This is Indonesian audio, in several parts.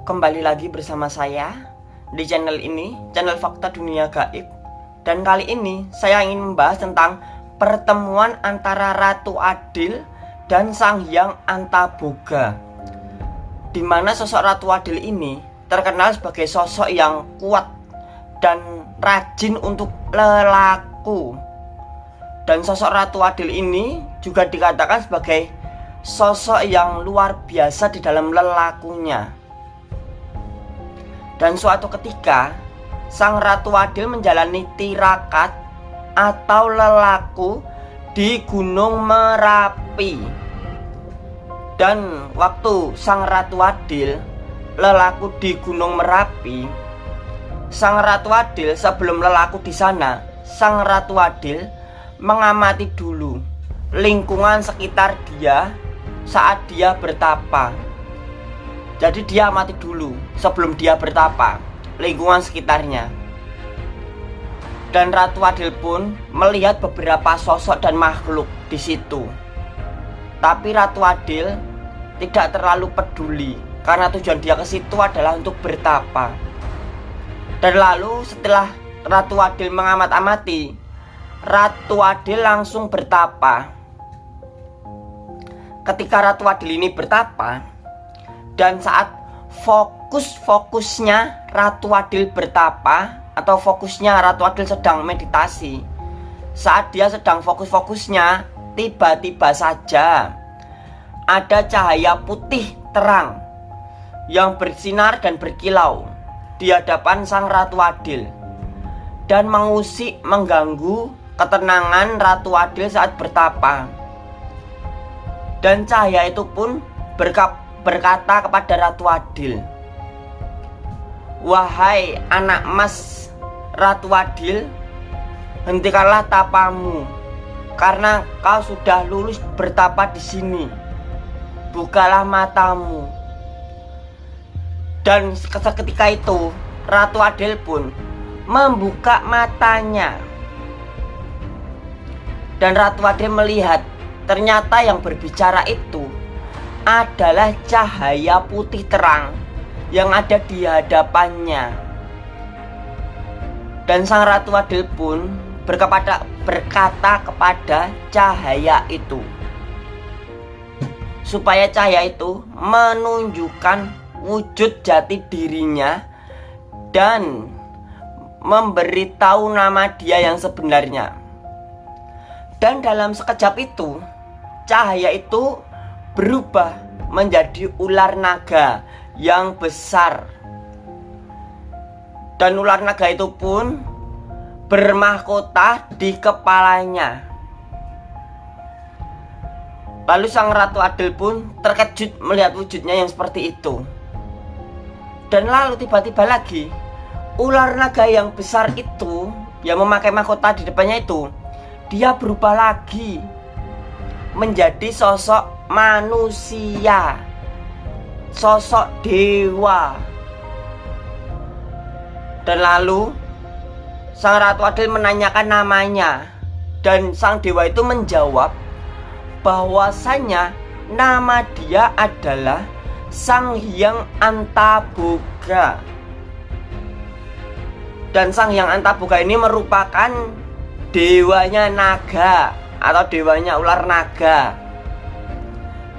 kembali lagi bersama saya di channel ini, channel Fakta Dunia Gaib. Dan kali ini saya ingin membahas tentang pertemuan antara Ratu Adil dan Sang Hyang Antaboga. Di mana sosok Ratu Adil ini terkenal sebagai sosok yang kuat dan rajin untuk lelaku. Dan sosok Ratu Adil ini juga dikatakan sebagai sosok yang luar biasa di dalam lelakunya. Dan suatu ketika, Sang Ratu Adil menjalani tirakat atau lelaku di Gunung Merapi. Dan waktu Sang Ratu Adil lelaku di Gunung Merapi, Sang Ratu Adil sebelum lelaku di sana, Sang Ratu Adil mengamati dulu lingkungan sekitar dia saat dia bertapa. Jadi dia mati dulu sebelum dia bertapa lingkungan sekitarnya. Dan Ratu Adil pun melihat beberapa sosok dan makhluk di situ. Tapi Ratu Adil tidak terlalu peduli karena tujuan dia ke situ adalah untuk bertapa. Dan lalu setelah Ratu Adil mengamat-amati, Ratu Adil langsung bertapa. Ketika Ratu Adil ini bertapa, dan saat fokus-fokusnya Ratu Adil bertapa atau fokusnya Ratu Adil sedang meditasi saat dia sedang fokus-fokusnya tiba-tiba saja ada cahaya putih terang yang bersinar dan berkilau di hadapan sang Ratu Adil dan mengusik mengganggu ketenangan Ratu Adil saat bertapa. Dan cahaya itu pun berkap berkata kepada Ratu Adil Wahai anak mas Ratu Adil Hentikanlah tapamu Karena kau sudah lulus bertapa di sini. Bukalah matamu. Dan seketika itu Ratu Adil pun Membuka matanya. Dan Ratu Adil melihat Ternyata yang berbicara itu adalah cahaya putih terang yang ada di hadapannya. Dan sang Ratu Adil pun berkata, berkata kepada cahaya itu supaya cahaya itu menunjukkan wujud jati dirinya dan memberitahu nama dia yang sebenarnya. Dan dalam sekejap itu, cahaya itu berubah menjadi ular naga yang besar. Dan ular naga itu pun bermahkota di kepalanya. Lalu sang Ratu Adil pun terkejut melihat wujudnya yang seperti itu. Dan lalu tiba-tiba lagi ular naga yang besar itu yang memakai mahkota di depannya itu dia berubah lagi menjadi sosok manusia Sosok dewa. Dan lalu Sang Ratu Adil menanyakan namanya Dan sang dewa itu menjawab bahwasanya nama dia adalah Sang Hyang Antaboga Dan Sang Hyang Antaboga ini merupakan dewanya naga atau dewanya ular naga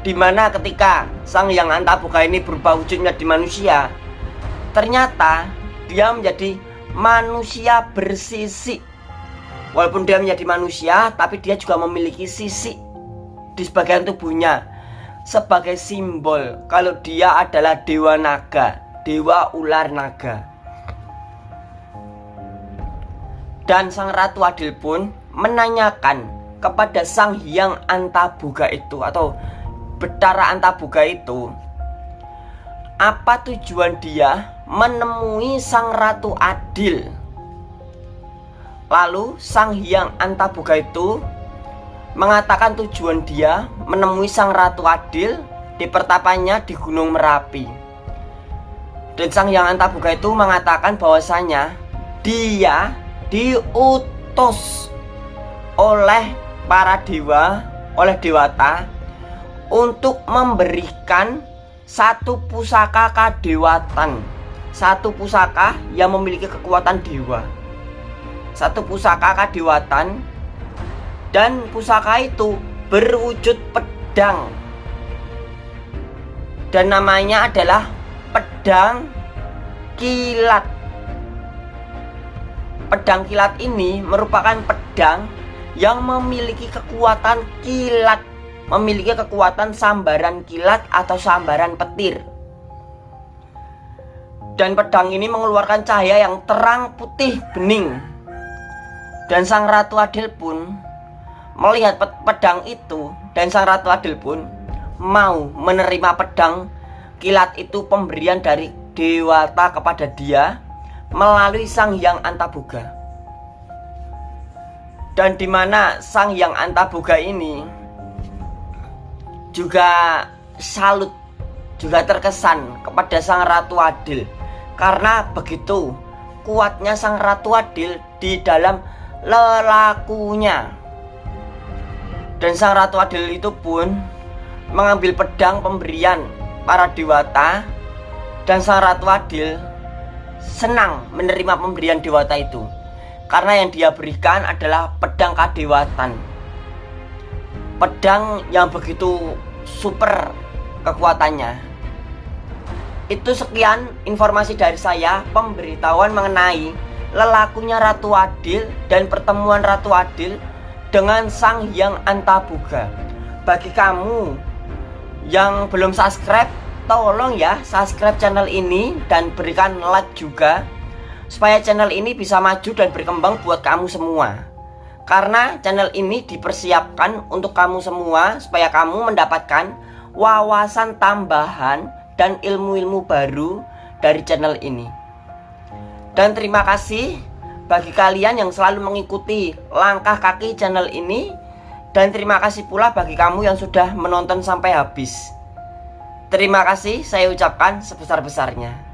Di mana ketika sang yang antabuka ini berubah wujudnya di manusia Ternyata dia menjadi manusia bersisi Walaupun dia menjadi manusia Tapi dia juga memiliki sisi Di sebagian tubuhnya Sebagai simbol Kalau dia adalah dewa naga Dewa ular naga. Dan sang ratu adil pun Menanyakan kepada sang hyang antabuga itu Atau Betara Antabuga itu Apa tujuan dia menemui Sang Ratu Adil? Lalu Sang Hyang Antabuga itu Mengatakan tujuan dia menemui Sang Ratu Adil Di pertapanya di Gunung Merapi. Dan Sang Hyang Antabuga itu mengatakan bahwasanya Dia diutus oleh para dewa Oleh dewata untuk memberikan satu pusaka kadewatan. Satu pusaka yang memiliki kekuatan dewa. Satu pusaka kadewatan. Dan pusaka itu berwujud pedang. Dan namanya adalah pedang kilat. Pedang kilat ini merupakan pedang yang memiliki kekuatan kilat memiliki kekuatan sambaran kilat atau sambaran petir. Dan pedang ini mengeluarkan cahaya yang terang putih bening. Dan sang Ratu Adil pun melihat pedang itu dan sang Ratu Adil pun mau menerima pedang kilat itu pemberian dari Dewata kepada dia melalui Sang Hyang Antaboga. Dan di mana Sang Hyang Antaboga ini juga salut juga terkesan kepada sang ratu adil. Karena begitu kuatnya sang ratu adil di dalam lelakunya. Dan sang ratu adil itu pun mengambil pedang pemberian para dewata dan sang ratu adil senang menerima pemberian dewata itu. Karena yang dia berikan adalah pedang kadewatan pedang yang begitu super kekuatannya. Itu sekian informasi dari saya pemberitahuan mengenai lelakunya Ratu Adil dan pertemuan Ratu Adil dengan Sang Hyang Antabuga. Bagi kamu yang belum subscribe tolong ya subscribe channel ini dan berikan like juga supaya channel ini bisa maju dan berkembang buat kamu semua karena channel ini dipersiapkan untuk kamu semua supaya kamu mendapatkan wawasan tambahan dan ilmu-ilmu baru dari channel ini. Dan terima kasih bagi kalian yang selalu mengikuti langkah kaki channel ini dan terima kasih pula bagi kamu yang sudah menonton sampai habis. Terima kasih saya ucapkan sebesar-besarnya.